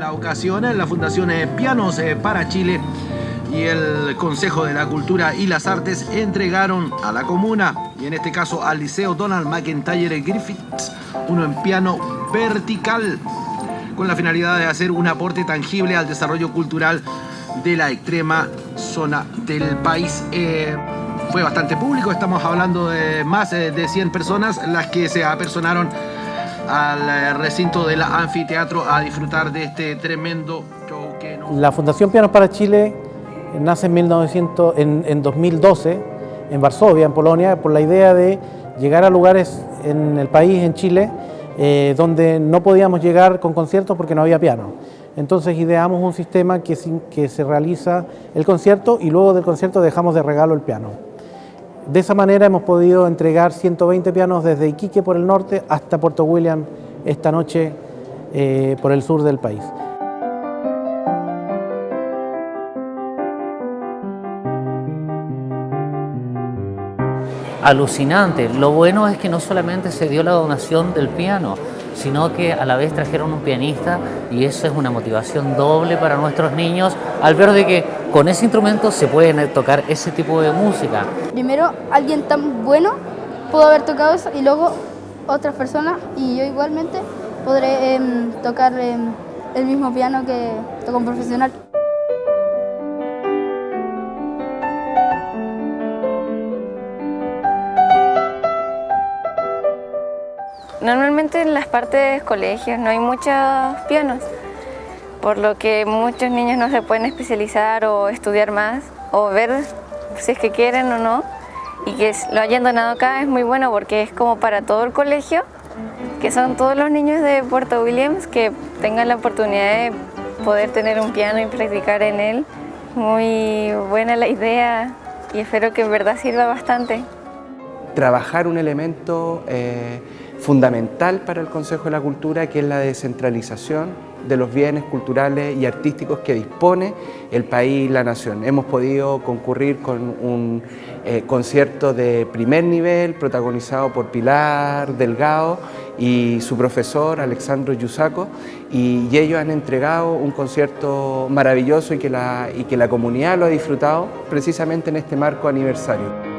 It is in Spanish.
la ocasión, la Fundación Pianos para Chile y el Consejo de la Cultura y las Artes entregaron a la comuna, y en este caso al Liceo Donald McIntyre Griffiths, uno en piano vertical, con la finalidad de hacer un aporte tangible al desarrollo cultural de la extrema zona del país. Eh, fue bastante público, estamos hablando de más de 100 personas las que se apersonaron al eh, recinto del anfiteatro a disfrutar de este tremendo show que La Fundación Pianos para Chile nace en, 1900, en, 2012 en Varsovia, en Polonia, por la idea de llegar a lugares en el país, en Chile, eh, donde no podíamos llegar con conciertos porque no había piano. Entonces ideamos un sistema que, que se realiza el concierto y luego del concierto dejamos de regalo el piano. De esa manera hemos podido entregar 120 pianos desde Iquique por el norte hasta Puerto William esta noche eh, por el sur del país. alucinante. Lo bueno es que no solamente se dio la donación del piano, sino que a la vez trajeron un pianista y eso es una motivación doble para nuestros niños al ver de que con ese instrumento se puede tocar ese tipo de música. Primero, alguien tan bueno pudo haber tocado eso y luego otras personas y yo igualmente podré em, tocar em, el mismo piano que toca un profesional. Normalmente en las partes colegios no hay muchos pianos, por lo que muchos niños no se pueden especializar o estudiar más o ver si es que quieren o no. Y que lo hayan donado acá es muy bueno porque es como para todo el colegio, que son todos los niños de Puerto Williams que tengan la oportunidad de poder tener un piano y practicar en él. Muy buena la idea y espero que en verdad sirva bastante. Trabajar un elemento eh, fundamental para el Consejo de la Cultura, que es la descentralización de los bienes culturales y artísticos que dispone el país y la nación. Hemos podido concurrir con un eh, concierto de primer nivel protagonizado por Pilar Delgado y su profesor Alexandro Yusaco y, ellos han entregado un concierto maravilloso y que, la, y que la comunidad lo ha disfrutado precisamente en este marco aniversario.